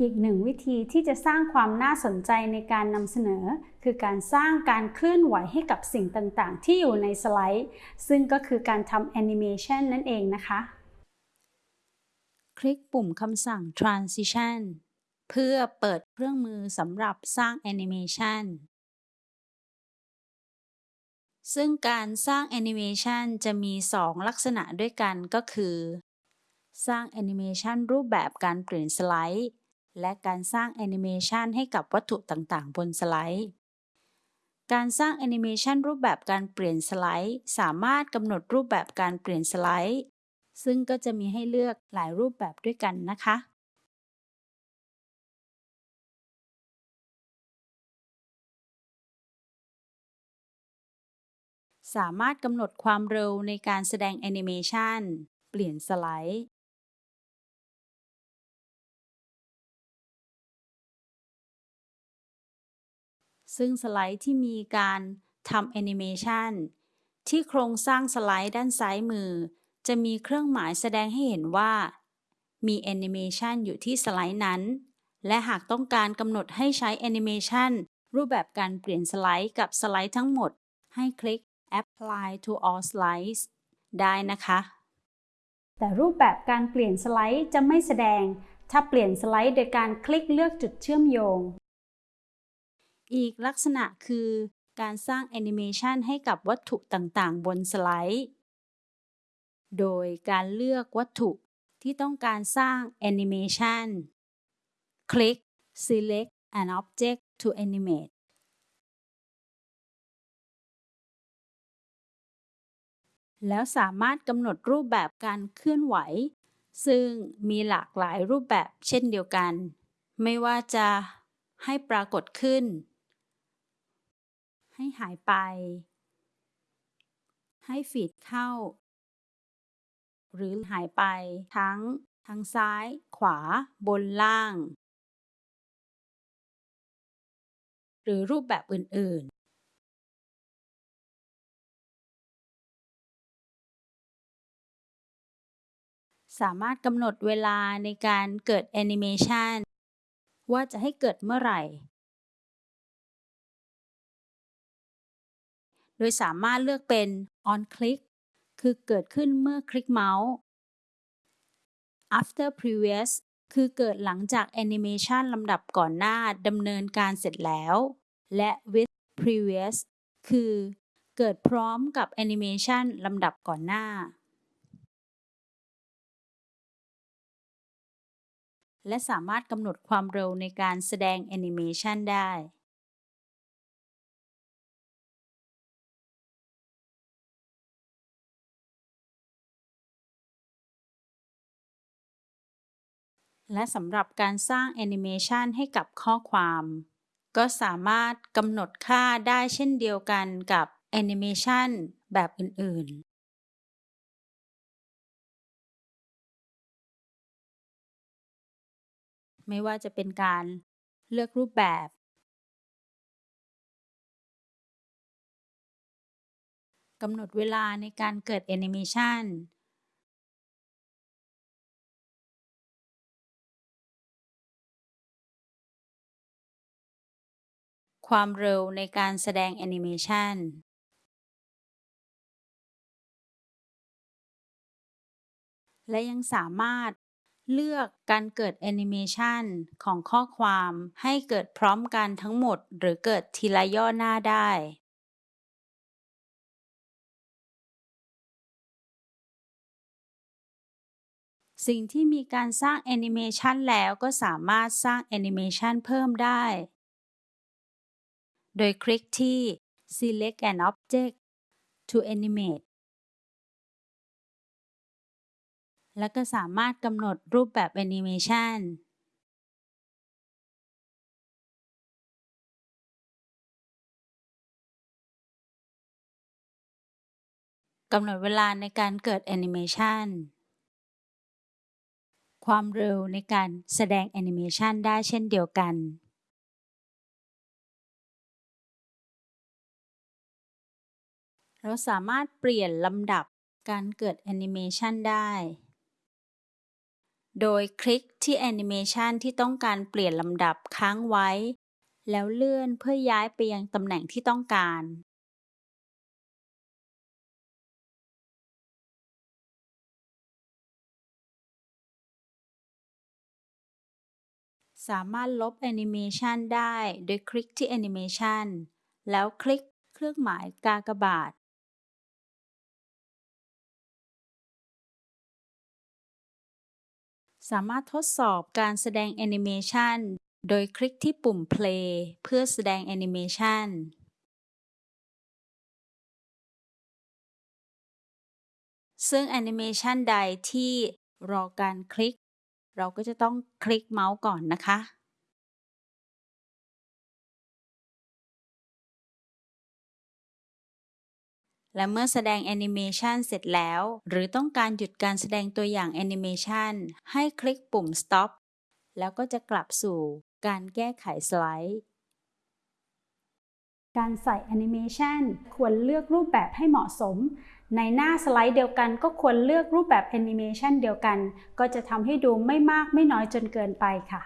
อีกหนึ่งวิธีที่จะสร้างความน่าสนใจในการนำเสนอ คือการสร้างการเคลื่อนไหวให้กับสิ่งต่างๆ ที่อยู่ในสไลด์ ซึ่งก็คือการทำแอนิเมชันนั่นเองนะคะ คลิกปุ่มคำสั่ง transition เพื่อเปิดเครื่องมือสำหรับสร้างแอนิเมชันซึ่งการสร้างแอนิเมชันจะมี 2 ลักษณะด้วยกันก็คือ สร้างแอนิเมชันรูปแบบการเปลี่ยนสไลด์ และการสร้างแอนิเมชันให้กับวัตถุต่างๆ บนสไลด์ การสร้างแอนิเมชันรูปแบบการเปลี่ยนสไลด์ สามารถกำหนดรูปแบบการเปลี่ยนสไลด์ ซึ่งก็จะมีให้เลือกหลายรูปแบบด้วยกันนะคะสามารถกำหนดความเร็วในการแสดงแอนิเมชัน เปลี่ยนสไลด์ ซึ่งสไลด์ที่มีการทำแอนิเมชันที่โครงสร้างสไลด์ด้านซ้ายมือ จะมีเครื่องหมายแสดงให้เห็นว่า มีแอนิเมชันอยู่ที่สไลด์นั้น และหากต้องการกำหนดให้ใช้แอนิเมชันรูปแบบการเปลี่ยนสไลด์กับสไลด์ทั้งหมด ให้คลิก apply to all slides ได้นะคะ แต่รูปแบบการเปลี่ยนสไลด์จะไม่แสดง ถ้าเปลี่ยนสไลด์โดยการคลิกเลือกจุดเชื่อมโยง อีกลักษณะคือการสร้างแอนิเมชันให้กับวัตถุต่างๆ บนสไลด์ โดยการเลือกวัตถุที่ต้องการสร้างแอนิเมชันคลิก select an object to animate แล้วสามารถกำหนดรูปแบบการเคลื่อนไหว ซึ่งมีหลากหลายรูปแบบเช่นเดียวกัน ไม่ว่าจะให้ปรากฏขึ้น ให้หายไป ให้ฟีดเข้า หรือหายไปทั้งทางซ้าย ขวา บนล่าง หรือรูปแบบอื่น ๆสามารถกำหนดเวลาในการเกิดแอนิเมชันว่าจะให้เกิดเมื่อไหร่ โดยสามารถเลือกเป็น on click คือเกิดขึ้นเมื่อคลิกเมาส์ after previous คือเกิดหลังจากแอนิเมชันลำดับก่อนหน้าดำเนินการเสร็จแล้ว และ with previous คือเกิดพร้อมกับแอนิเมชันลำดับก่อนหน้า และสามารถกำหนดความเร็วในการแสดงแอนิเมชันได้ และสำหรับการสร้างแอนิเมชันให้กับข้อความ ก็สามารถกำหนดค่าได้เช่นเดียวกันกับแอนิเมชันแบบอื่น ๆไม่ว่าจะเป็นการเลือกรูปแบบ กำหนดเวลาในการเกิดแอนิเมชัน ความเร็วในการแสดงแอนิเมชันและยังสามารถเลือกการเกิดแอนิเมชันของข้อความให้เกิดพร้อมกันทั้งหมด หรือเกิดทีละย่อหน้าได้ สิ่งที่มีการสร้างแอนิเมชันแล้แล้วก็สามารถสร้างแอนิเมชันเพิ่มได้ โดยคลิกที่ select an object to animate และก็สามารถกำหนดรูปแบบแอนิเมชันกำหนดเวลาในการเกิดแอนิเมชันความเร็วในการแสดงแอนิเมชันได้เช่นเดียวกัน เราสามารถเปลี่ยนลำดับการเกิดแอนิเมชันได้ โดยคลิกที่แอนิเมชันที่ต้องการเปลี่ยนลำดับค้างไว้ แล้วเลื่อนเพื่อย้ายไปยังตำแหน่งที่ต้องการ สามารถลบแอนิเมชันได้โดยคลิกที่แอนิเมชันแล้วคลิกเครื่องหมายกากบาท สามารถทดสอบการแสดงแอนิเมชันโดยคลิกที่ปุ่ม play เพื่อแสดงแอนิเมชันซึ่งแอนิเมชันใดที่รอการคลิก เราก็จะต้องคลิกเมาส์ก่อนนะคะ และเมื่อแสดงแอนิเมชันเสร็จแล้ว หรือต้องการหยุดการแสดงตัวอย่างแอนิเมชันให้คลิกปุ่ม stop แล้วก็จะกลับสู่การแก้ไขสไลด์ การใส่แอนิเมชันควรเลือกรูปแบบให้เหมาะสม ในหน้าสไลด์เดียวกันก็ควรเลือกรูปแบบแอนิเมชันเดียวกัน ก็จะทำให้ดูไม่มากไม่น้อยจนเกินไปค่ะ